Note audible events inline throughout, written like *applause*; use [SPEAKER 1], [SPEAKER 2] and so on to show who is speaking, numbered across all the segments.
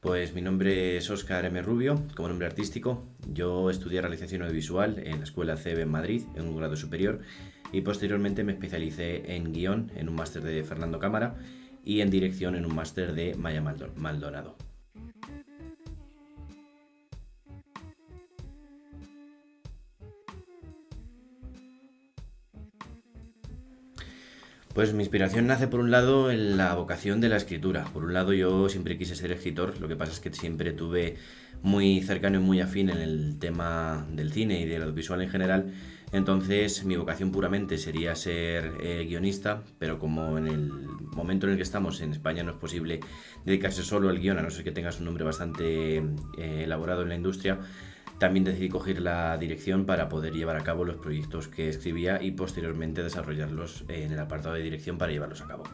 [SPEAKER 1] Pues mi nombre es Óscar M. Rubio, como nombre artístico. Yo estudié realización audiovisual en la Escuela CEB en Madrid, en un grado superior, y posteriormente me especialicé en guion en un máster de Fernando Cámara y en dirección en un máster de Maya Maldonado. Pues mi inspiración nace por un lado en la vocación de la escritura. Por un lado yo siempre quise ser escritor, lo que pasa es que siempre tuve muy cercano y muy afín en el tema del cine y del audiovisual en general. Entonces mi vocación puramente sería ser eh, guionista, pero como en el momento en el que estamos en España no es posible dedicarse solo al guion, a no ser que tengas un nombre bastante eh, elaborado en la industria, también decidí coger la dirección para poder llevar a cabo los proyectos que escribía y posteriormente desarrollarlos en el apartado de dirección para llevarlos a cabo.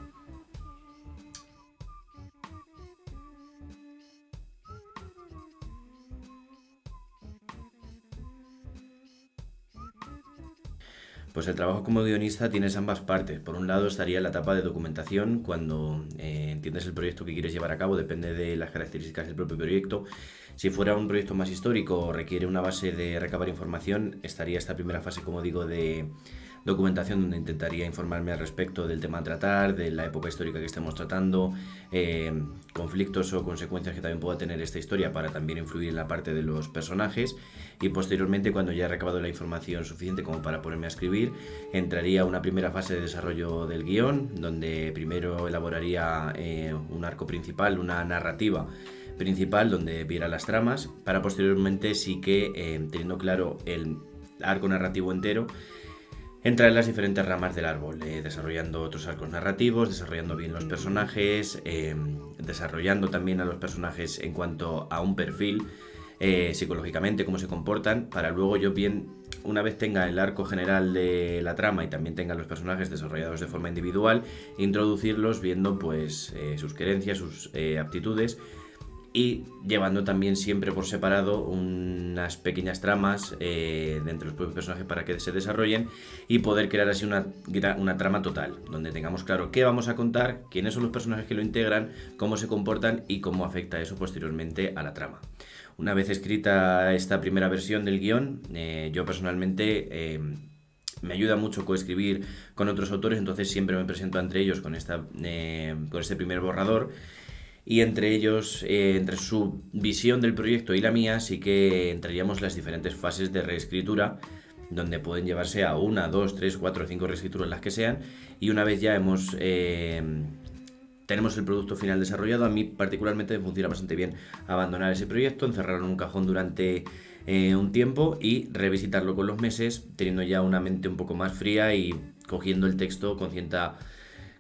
[SPEAKER 1] Pues el trabajo como guionista tienes ambas partes. Por un lado estaría la etapa de documentación, cuando eh, entiendes el proyecto que quieres llevar a cabo, depende de las características del propio proyecto. Si fuera un proyecto más histórico o requiere una base de recabar información, estaría esta primera fase, como digo, de documentación donde intentaría informarme al respecto del tema a tratar, de la época histórica que estemos tratando, eh, conflictos o consecuencias que también pueda tener esta historia para también influir en la parte de los personajes. Y posteriormente cuando ya he recabado la información suficiente como para ponerme a escribir, entraría una primera fase de desarrollo del guion donde primero elaboraría eh, un arco principal, una narrativa principal donde viera las tramas para posteriormente sí que eh, teniendo claro el arco narrativo entero entrar en las diferentes ramas del árbol, eh, desarrollando otros arcos narrativos, desarrollando bien los personajes, em, desarrollando también a los personajes en cuanto a un perfil, eh, psicológicamente, cómo se comportan, para luego yo bien, una vez tenga el arco general de la trama y también tenga los personajes desarrollados de forma individual, introducirlos viendo pues eh, sus querencias, sus aptitudes, y llevando también siempre por separado unas pequeñas tramas eh, de entre los propios personajes para que se desarrollen y poder crear así una, una trama total, donde tengamos claro qué vamos a contar, quiénes son los personajes que lo integran, cómo se comportan y cómo afecta eso posteriormente a la trama. Una vez escrita esta primera versión del guion, eh, yo personalmente... Eh, me ayuda mucho coescribir con otros autores, entonces siempre me presento entre ellos con, esta, con este primer borrador y entre ellos, eh, entre su visión del proyecto y la mía, sí que entraríamos las diferentes fases de reescritura, donde pueden llevarse a una, dos, tres, cuatro, cinco reescrituras, las que sean, y una vez ya hemos... Eh, tenemos el producto final desarrollado, a mí particularmente me funciona bastante bien abandonar ese proyecto, encerrarlo en un cajón durante eh, un tiempo y revisitarlo con los meses, teniendo ya una mente un poco más fría y cogiendo el texto con cierta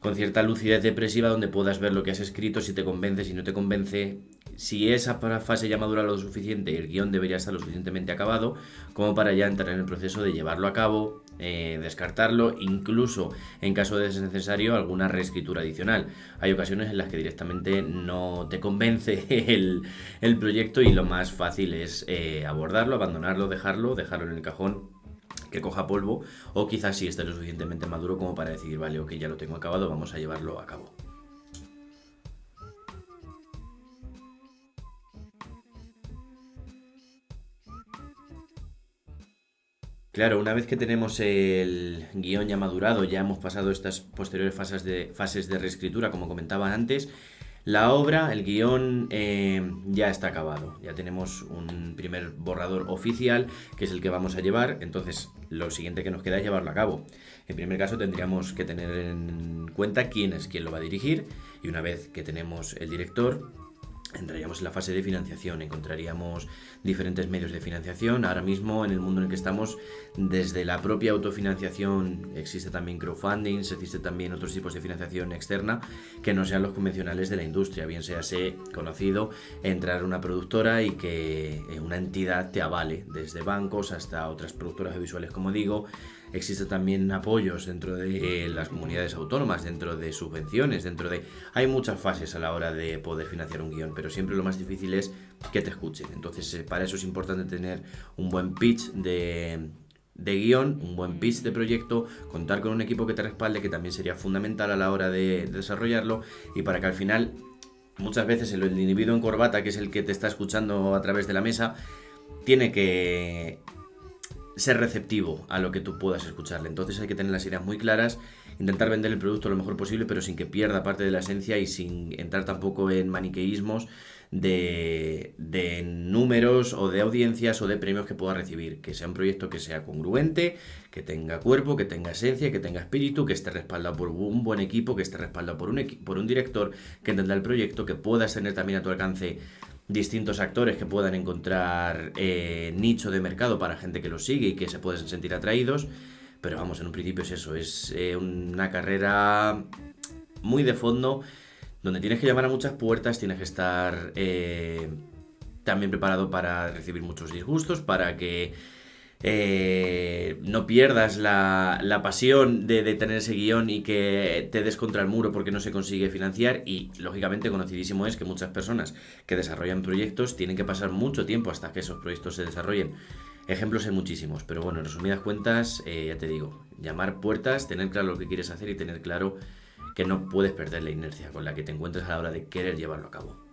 [SPEAKER 1] con cierta lucidez depresiva donde puedas ver lo que has escrito, si te convence, si no te convence. Si esa fase ya madura lo suficiente, el guion debería estar lo suficientemente acabado como para ya entrar en el proceso de llevarlo a cabo, eh, descartarlo, incluso en caso de ser necesario alguna reescritura adicional. Hay ocasiones en las que directamente no te convence *laughs* el, proyecto y lo más fácil es eh, abordarlo, abandonarlo, dejarlo, dejarlo en el cajón que coja polvo o quizás si esté lo suficientemente maduro como para decidir, vale, ok, ya lo tengo acabado, vamos a llevarlo a cabo. Claro, una vez que tenemos el guion ya madurado, ya hemos pasado estas posteriores fases de, fases de reescritura, como comentaba antes, la obra, el guion eh, ya está acabado, ya tenemos un primer borrador oficial que es el que vamos a llevar, entonces lo siguiente que nos queda es llevarlo a cabo. En primer caso tendríamos que tener en cuenta quién es quien lo va a dirigir. Y una vez que tenemos el director, entraríamos en la fase de financiación, encontraríamos diferentes medios de financiación. Ahora mismo en el mundo en el que estamos, desde la propia autofinanciación existe también crowdfunding, existe también otros tipos de financiación externa que no sean los convencionales de la industria, bien sea se conocido entrar una productora y que eh, una entidad te avale, desde bancos hasta otras productoras visuales, como digo, existe también apoyos dentro de las comunidades autónomas, dentro de subvenciones, dentro de... Hay muchas fases a la hora de poder financiar un guion, pero siempre lo más difícil es que te escuchen. Entonces, eh, para eso es importante tener un buen pitch de, de guion, un buen pitch de proyecto, contar con un equipo que te respalde, que también sería fundamental a la hora de, desarrollarlo, y para que al final muchas veces el individuo en corbata, que es el que te está escuchando a través de la mesa, tiene que ser receptivo a lo que tú puedas escucharle. Entonces hay que tener las ideas muy claras, intentar vender el producto lo mejor posible, pero sin que pierda parte de la esencia y sin entrar tampoco en maniqueísmos de, de números o de audiencias o de premios que pueda recibir. Que sea un proyecto que sea congruente, que tenga cuerpo, que tenga esencia, que tenga espíritu, que esté respaldado por un buen equipo, que esté respaldado por un, por un director que entienda el proyecto, que puedas tener también a tu alcance distintos actores que puedan encontrar eh, nicho de mercado para gente que los sigue y que se pueden sentir atraídos. Pero vamos, en un principio es eso, es eh, una carrera muy de fondo, donde tienes que llamar a muchas puertas, tienes que estar eh, también preparado para recibir muchos disgustos, para que eh, no pierdas la, pasión de, tener ese guion y que te des contra el muro porque no se consigue financiar y lógicamente conocidísimo es que muchas personas que desarrollan proyectos tienen que pasar mucho tiempo hasta que esos proyectos se desarrollen. Ejemplos hay muchísimos, pero bueno, en resumidas cuentas, eh, ya te digo, llamar puertas, tener claro lo que quieres hacer y tener claro que no puedes perder la inercia con la que te encuentres a la hora de querer llevarlo a cabo.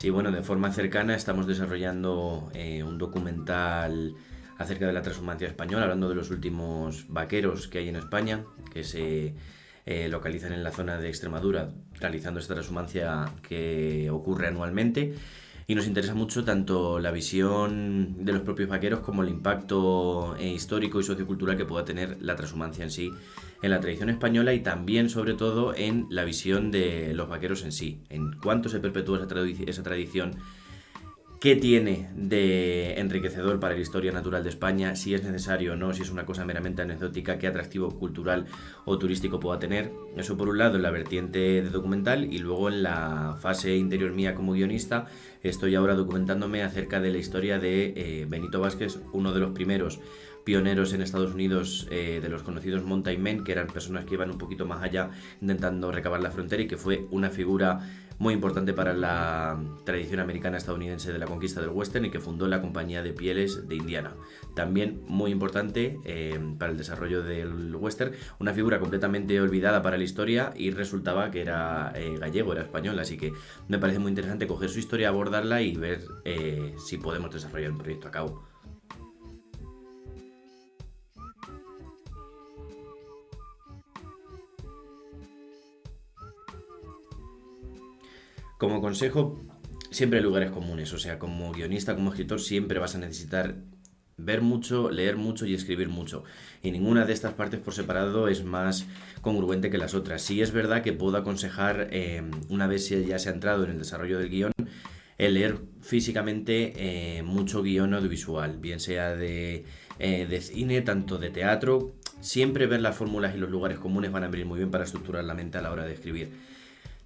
[SPEAKER 1] Sí, bueno, de forma cercana estamos desarrollando eh, un documental acerca de la transhumancia española, hablando de los últimos vaqueros que hay en España, que se eh, localizan en la zona de Extremadura, realizando esta transhumancia que ocurre anualmente. Y nos interesa mucho tanto la visión de los propios vaqueros como el impacto eh, histórico y sociocultural que pueda tener la transhumancia en sí en la tradición española y también, sobre todo, en la visión de los vaqueros en sí, en cuánto se perpetúa esa, esa tradición, qué tiene de enriquecedor para la historia natural de España, si es necesario o no, si es una cosa meramente anecdótica, qué atractivo cultural o turístico pueda tener. Eso por un lado en la vertiente de documental y luego en la fase interior mía como guionista estoy ahora documentándome acerca de la historia de eh, Benito Vázquez, uno de los primeros pioneros en Estados Unidos eh, de los conocidos Mountain Men, que eran personas que iban un poquito más allá intentando recabar la frontera y que fue una figura muy importante para la tradición americana estadounidense de la conquista del western y que fundó la compañía de pieles de Indiana. También muy importante eh, para el desarrollo del western, una figura completamente olvidada para la historia y resultaba que era eh, gallego, era español, así que me parece muy interesante coger su historia, abordarla y ver si podemos desarrollar un proyecto a cabo. Como consejo, siempre hay lugares comunes, o sea, como guionista, como escritor, siempre vas a necesitar ver mucho, leer mucho y escribir mucho. Y ninguna de estas partes por separado es más congruente que las otras. Sí es verdad que puedo aconsejar, eh, una vez ya se ha entrado en el desarrollo del guion, el leer físicamente eh, mucho guion audiovisual, bien sea de, eh, de cine, tanto de teatro. Siempre ver las fórmulas y los lugares comunes van a venir muy bien para estructurar la mente a la hora de escribir.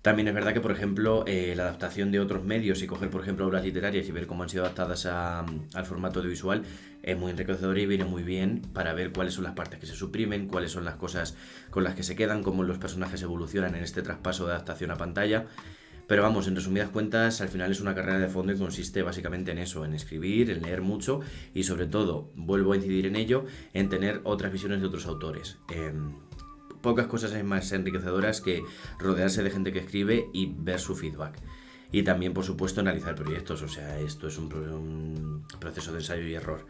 [SPEAKER 1] También es verdad que, por ejemplo, eh, la adaptación de otros medios y coger, por ejemplo, obras literarias y ver cómo han sido adaptadas al formato audiovisual es muy enriquecedor y viene muy bien para ver cuáles son las partes que se suprimen, cuáles son las cosas con las que se quedan, cómo los personajes evolucionan en este traspaso de adaptación a pantalla. Pero vamos, en resumidas cuentas, al final es una carrera de fondo y consiste básicamente en eso, en escribir, en leer mucho y sobre todo, vuelvo a incidir en ello, en tener otras visiones de otros autores. Em, pocas cosas hay más enriquecedoras que rodearse de gente que escribe y ver su feedback. Y también, por supuesto, analizar proyectos. O sea, esto es un, proceso de ensayo y error.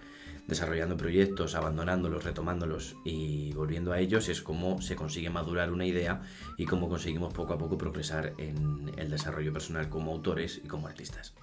[SPEAKER 1] Desarrollando proyectos, abandonándolos, retomándolos y volviendo a ellos es como se consigue madurar una idea y cómo conseguimos poco a poco progresar en el desarrollo personal como autores y como artistas.